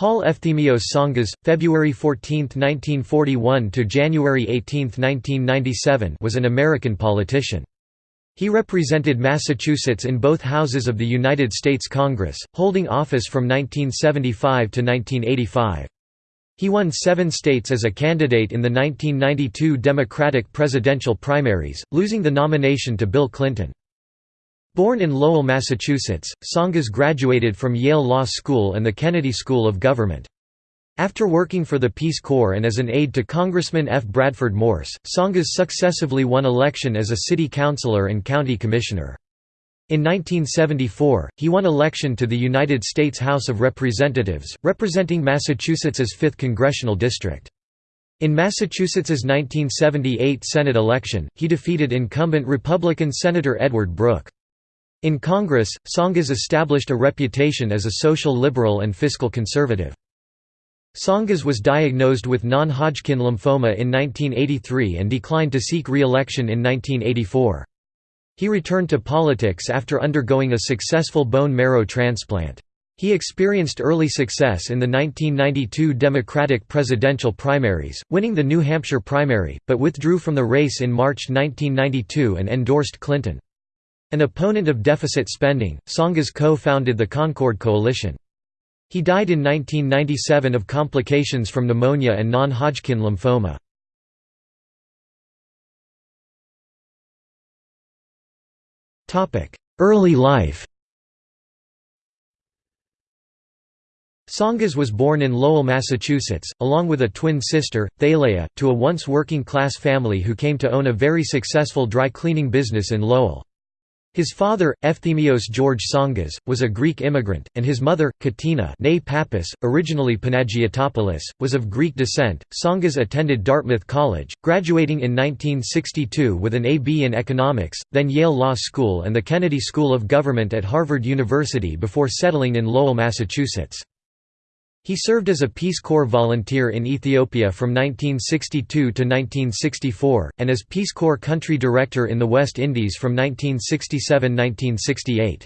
Paul Efthymios Tsongas, February 14, 1941 to January 18, 1997, was an American politician. He represented Massachusetts in both houses of the United States Congress, holding office from 1975 to 1985. He won seven states as a candidate in the 1992 Democratic presidential primaries, losing the nomination to Bill Clinton. Born in Lowell, Massachusetts, Tsongas graduated from Yale Law School and the Kennedy School of Government. After working for the Peace Corps and as an aide to Congressman F. Bradford Morse, Tsongas successively won election as a city councilor and county commissioner. In 1974, he won election to the United States House of Representatives, representing Massachusetts's 5th congressional district. In Massachusetts's 1978 Senate election, he defeated incumbent Republican Senator Edward Brooke. In Congress, Tsongas established a reputation as a social liberal and fiscal conservative. Tsongas was diagnosed with non-Hodgkin lymphoma in 1983 and declined to seek re-election in 1984. He returned to politics after undergoing a successful bone marrow transplant. He experienced early success in the 1992 Democratic presidential primaries, winning the New Hampshire primary, but withdrew from the race in March 1992 and endorsed Clinton. An opponent of deficit spending, Tsongas co-founded the Concord Coalition. He died in 1997 of complications from pneumonia and non-Hodgkin lymphoma. Early life Tsongas was born in Lowell, Massachusetts, along with a twin sister, Thalia, to a once working-class family who came to own a very successful dry cleaning business in Lowell. His father, Efthymios George Tsongas, was a Greek immigrant, and his mother, Katina Pappas, originally Panagiotopoulos, was of Greek descent. Tsongas attended Dartmouth College, graduating in 1962 with an A.B. in economics, then Yale Law School and the Kennedy School of Government at Harvard University before settling in Lowell, Massachusetts. He served as a Peace Corps volunteer in Ethiopia from 1962 to 1964, and as Peace Corps Country Director in the West Indies from 1967–1968.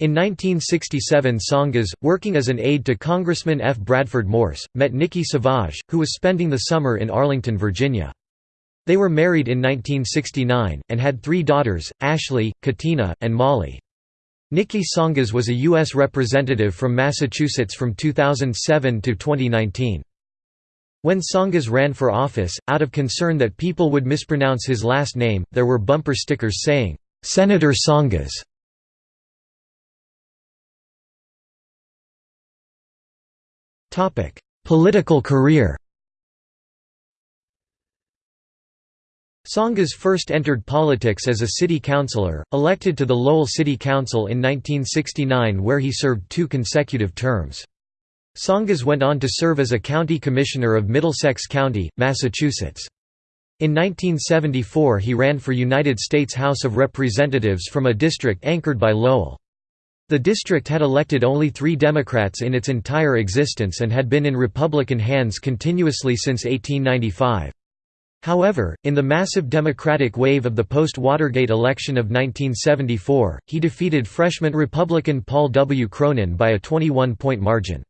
In 1967 Tsongas, working as an aide to Congressman F. Bradford Morse, met Nikki Savage, who was spending the summer in Arlington, Virginia. They were married in 1969, and had three daughters, Ashley, Katina, and Molly. Nikki Tsongas was a U.S. representative from Massachusetts from 2007 to 2019. When Tsongas ran for office, out of concern that people would mispronounce his last name, there were bumper stickers saying, "'Senator Tsongas". Political career Tsongas first entered politics as a city councillor, elected to the Lowell City Council in 1969 where he served two consecutive terms. Tsongas went on to serve as a county commissioner of Middlesex County, Massachusetts. In 1974 he ran for United States House of Representatives from a district anchored by Lowell. The district had elected only three Democrats in its entire existence and had been in Republican hands continuously since 1895. However, in the massive Democratic wave of the post-Watergate election of 1974, he defeated freshman Republican Paul W. Cronin by a 21-point margin.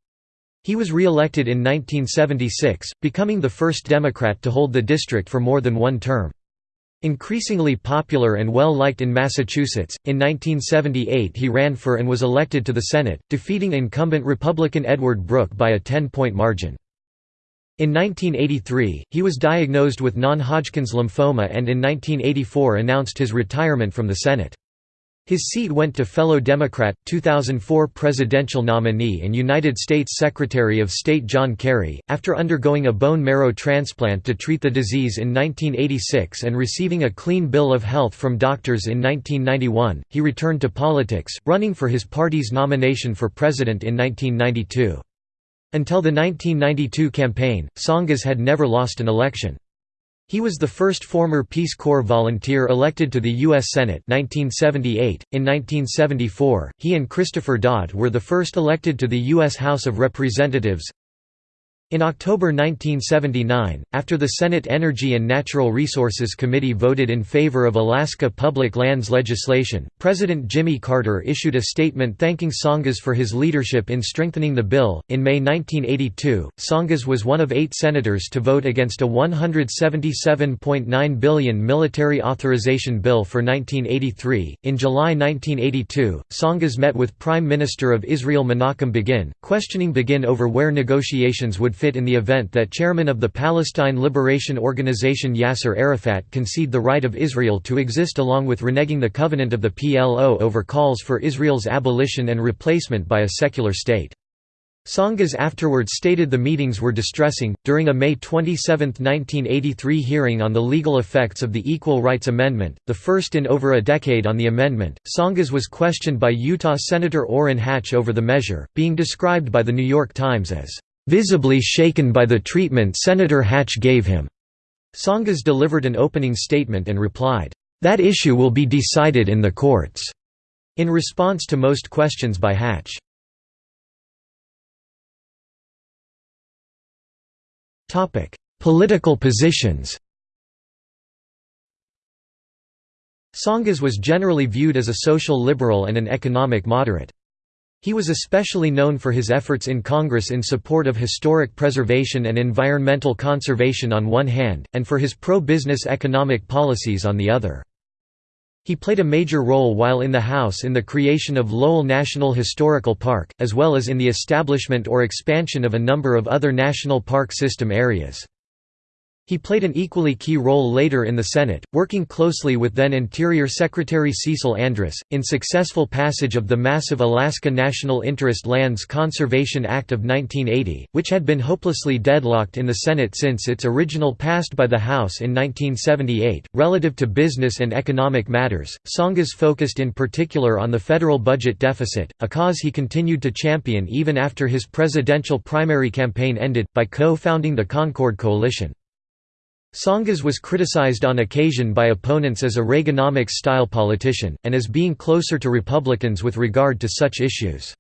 He was re-elected in 1976, becoming the first Democrat to hold the district for more than one term. Increasingly popular and well-liked in Massachusetts, in 1978 he ran for and was elected to the Senate, defeating incumbent Republican Edward Brooke by a 10-point margin. In 1983, he was diagnosed with non-Hodgkin's lymphoma and in 1984 announced his retirement from the Senate. His seat went to fellow Democrat, 2004 presidential nominee and United States Secretary of State John Kerry, after undergoing a bone marrow transplant to treat the disease in 1986 and receiving a clean bill of health from doctors in 1991, he returned to politics, running for his party's nomination for president in 1992. Until the 1992 campaign, Tsongas had never lost an election. He was the first former Peace Corps volunteer elected to the U.S. Senate 1978. .In 1974, he and Christopher Dodd were the first elected to the U.S. House of Representatives. In October 1979, after the Senate Energy and Natural Resources Committee voted in favor of Alaska public lands legislation, President Jimmy Carter issued a statement thanking Tsongas for his leadership in strengthening the bill. In May 1982, Tsongas was one of eight senators to vote against a 177.9 billion military authorization bill for 1983. In July 1982, Tsongas met with Prime Minister of Israel Menachem Begin, questioning Begin over where negotiations would fit in the event that chairman of the Palestine Liberation Organization Yasser Arafat concede the right of Israel to exist along with reneging the covenant of the PLO over calls for Israel's abolition and replacement by a secular state. Tsongas afterwards stated the meetings were distressing. During a May 27, 1983 hearing on the legal effects of the Equal Rights Amendment, the first in over a decade on the amendment, Tsongas was questioned by Utah Senator Orrin Hatch over the measure, being described by The New York Times as visibly shaken by the treatment Senator Hatch gave him. Tsongas delivered an opening statement and replied, "'That issue will be decided in the courts' in response to most questions by Hatch. Political positions Tsongas was generally viewed as a social liberal and an economic moderate. He was especially known for his efforts in Congress in support of historic preservation and environmental conservation on one hand, and for his pro-business economic policies on the other. He played a major role while in the House in the creation of Lowell National Historical Park, as well as in the establishment or expansion of a number of other national park system areas. He played an equally key role later in the Senate, working closely with then Interior Secretary Cecil Andrus, in successful passage of the massive Alaska National Interest Lands Conservation Act of 1980, which had been hopelessly deadlocked in the Senate since its original passed by the House in 1978. Relative to business and economic matters, Tsongas focused in particular on the federal budget deficit, a cause he continued to champion even after his presidential primary campaign ended, by co-founding the Concord Coalition. Tsongas was criticized on occasion by opponents as a Reaganomics-style politician, and as being closer to Republicans with regard to such issues.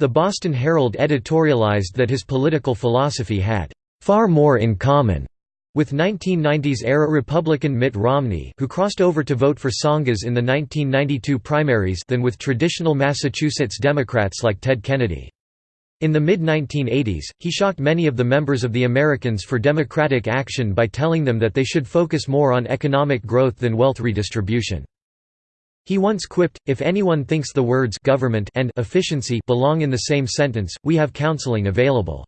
The Boston Herald editorialized that his political philosophy had far more in common with 1990s-era Republican Mitt Romney who crossed over to vote for Tsongas in the 1992 primaries than with traditional Massachusetts Democrats like Ted Kennedy. In the mid-1980s, he shocked many of the members of the Americans for Democratic Action by telling them that they should focus more on economic growth than wealth redistribution. He once quipped, if anyone thinks the words government and efficiency belong in the same sentence, we have counseling available.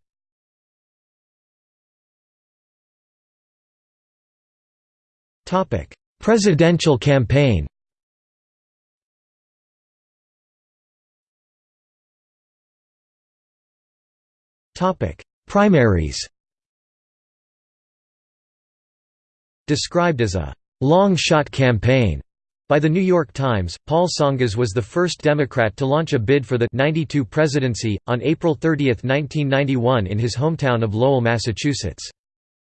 Presidential campaign Topic: Primaries. Described as a long-shot campaign by The New York Times, Paul Tsongas was the first Democrat to launch a bid for the 92 presidency, on April 30, 1991 in his hometown of Lowell, Massachusetts.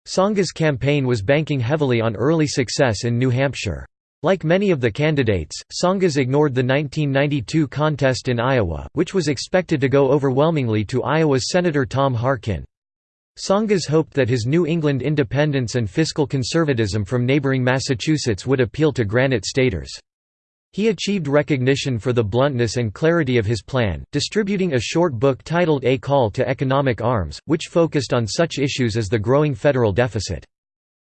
Tsongas' campaign was banking heavily on early success in New Hampshire. Like many of the candidates, Tsongas ignored the 1992 contest in Iowa, which was expected to go overwhelmingly to Iowa's Senator Tom Harkin. Tsongas hoped that his New England independence and fiscal conservatism from neighboring Massachusetts would appeal to Granite Staters. He achieved recognition for the bluntness and clarity of his plan, distributing a short book titled A Call to Economic Arms, which focused on such issues as the growing federal deficit.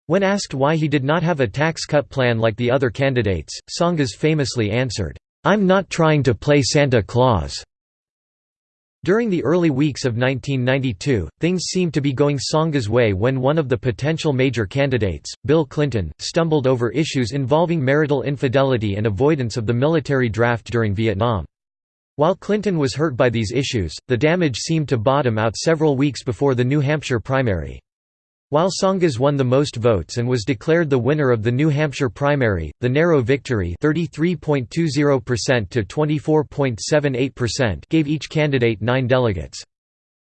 When asked why he did not have a tax cut plan like the other candidates, Tsongas famously answered, "'I'm not trying to play Santa Claus." During the early weeks of 1992, things seemed to be going Tsongas' way when one of the potential major candidates, Bill Clinton, stumbled over issues involving marital infidelity and avoidance of the military draft during Vietnam. While Clinton was hurt by these issues, the damage seemed to bottom out several weeks before the New Hampshire primary. While Tsongas won the most votes and was declared the winner of the New Hampshire primary, the narrow victory 33.20% to 24.78% gave each candidate nine delegates.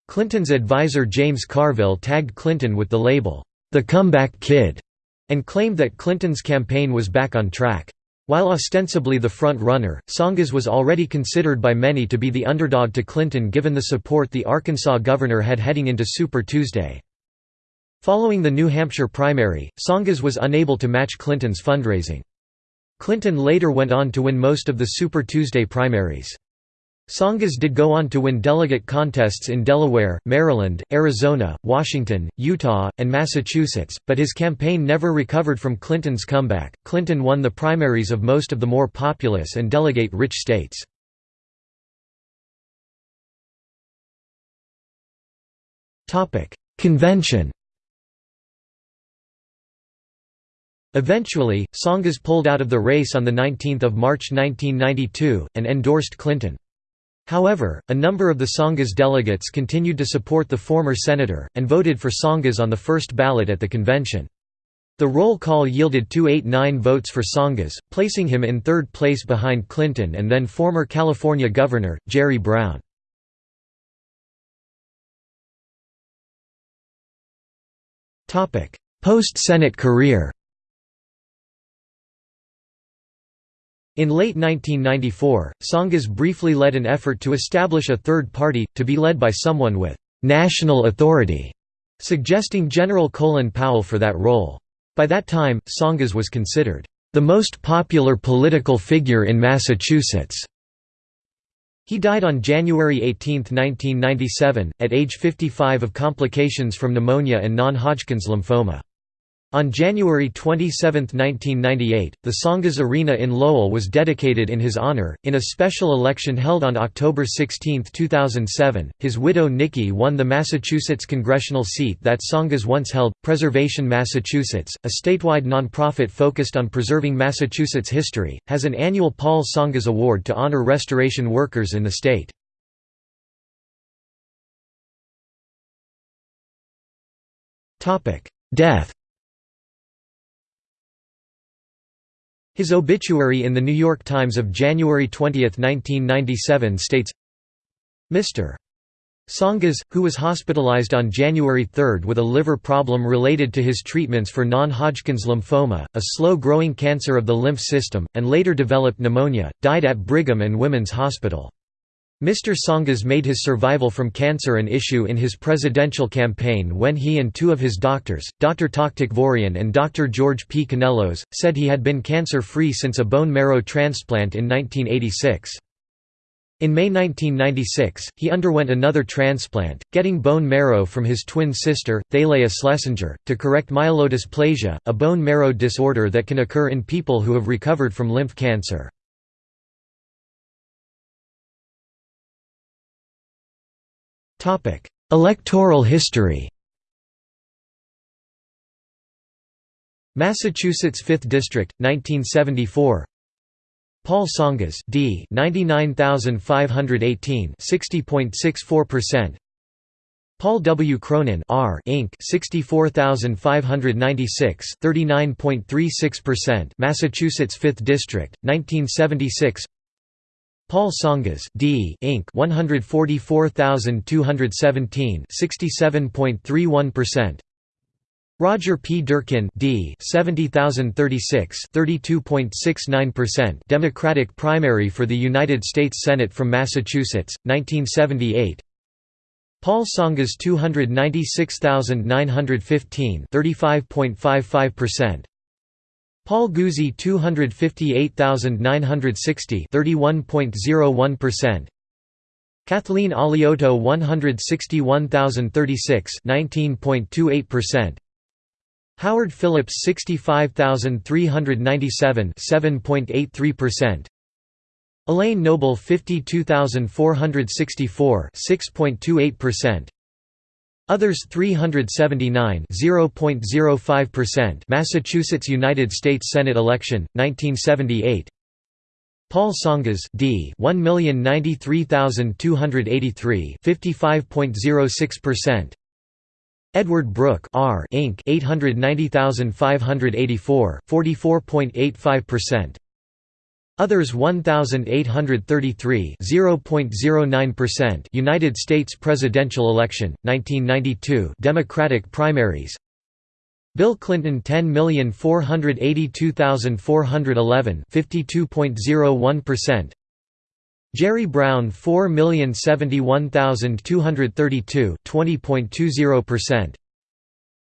Clinton's advisor James Carville tagged Clinton with the label, "'The Comeback Kid' and claimed that Clinton's campaign was back on track. While ostensibly the front-runner, Tsongas was already considered by many to be the underdog to Clinton given the support the Arkansas governor had heading into Super Tuesday. Following the New Hampshire primary, Tsongas was unable to match Clinton's fundraising. Clinton later went on to win most of the Super Tuesday primaries. Tsongas did go on to win delegate contests in Delaware, Maryland, Arizona, Washington, Utah, and Massachusetts, but his campaign never recovered from Clinton's comeback. Clinton won the primaries of most of the more populous and delegate rich states. Convention Eventually, Tsongas pulled out of the race on 19 March 1992, and endorsed Clinton. However, a number of the Tsongas delegates continued to support the former senator, and voted for Tsongas on the first ballot at the convention. The roll call yielded 289 votes for Tsongas, placing him in third place behind Clinton and then former California Governor, Jerry Brown. Post-Senate career In late 1994, Tsongas briefly led an effort to establish a third party, to be led by someone with «national authority», suggesting General Colin Powell for that role. By that time, Tsongas was considered «the most popular political figure in Massachusetts». He died on January 18, 1997, at age 55 of complications from pneumonia and non-Hodgkin's lymphoma. On January 27, 1998, the Tsongas Arena in Lowell was dedicated in his honor. In a special election held on October 16, 2007, his widow Nikki won the Massachusetts congressional seat that Tsongas once held. Preservation Massachusetts, a statewide nonprofit focused on preserving Massachusetts history, has an annual Paul Tsongas Award to honor restoration workers in the state. Death His obituary in The New York Times of January 20, 1997 states, Mr. Tsongas, who was hospitalized on January 3 with a liver problem related to his treatments for non-Hodgkin's lymphoma, a slow-growing cancer of the lymph system, and later developed pneumonia, died at Brigham and Women's Hospital. Mr. Tsongas made his survival from cancer an issue in his presidential campaign when he and two of his doctors, Dr. Tak Takvorian and Dr. George P. Canellos, said he had been cancer-free since a bone marrow transplant in 1986. In May 1996, he underwent another transplant, getting bone marrow from his twin sister, Thalia Schlesinger, to correct myelodysplasia, a bone marrow disorder that can occur in people who have recovered from lymph cancer. Electoral history. Massachusetts 5th District 1974 Paul Tsongas D 99518 60.64% Paul W. Cronin R Inc. 64596 39.36% Massachusetts 5th District 1976 Paul Tsongas D Inc. 144217 67.31% Roger P. Durkin D 70036 32.69% Democratic primary for the United States Senate from Massachusetts 1978 Paul Tsongas 296915 35.55% Paul Guzzi 258,960 31.01% Kathleen Alioto 161,036 19.28% Howard Phillips 65,397 7.83% Elaine Noble 52,464 6.28% Others 379 0.05% Massachusetts United States Senate election 1978 Paul Tsongas D 1,093,283 55.06% Edward Brooke R Inc. 890,584 44.85% Others 1833 0.09% United States presidential election 1992 Democratic primaries. Bill Clinton 10482411 52.01% Jerry Brown 4071232 20.20%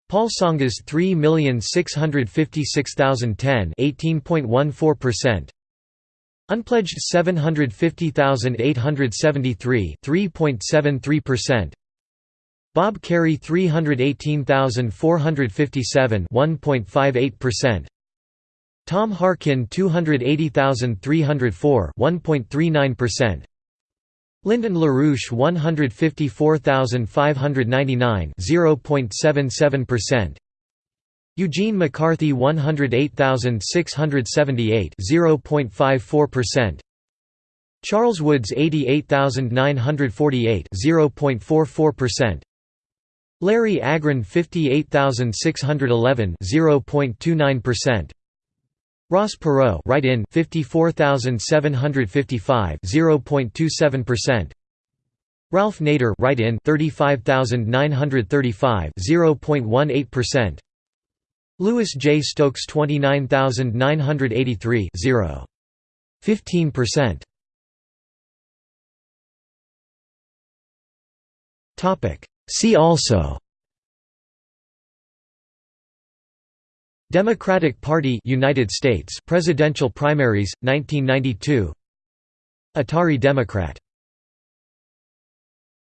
Paul Tsongas 3656010 18.14% Unpledged 750873 3.73% Bob Kerrey 318457 1.58% Tom Harkin 280304 1.39% Lyndon LaRouche 154599 0.77% Eugene McCarthy 108678 0.54% Charles Woods 88948 0.44% Larry Agran 58611 0.29% Ross Perot write-in 54755 0.27% Ralph Nader write-in 35935 0.18% Louis J. Stokes 29983 0 15% Topic. See also. Democratic Party United States. Presidential primaries 1992 Atari Democrat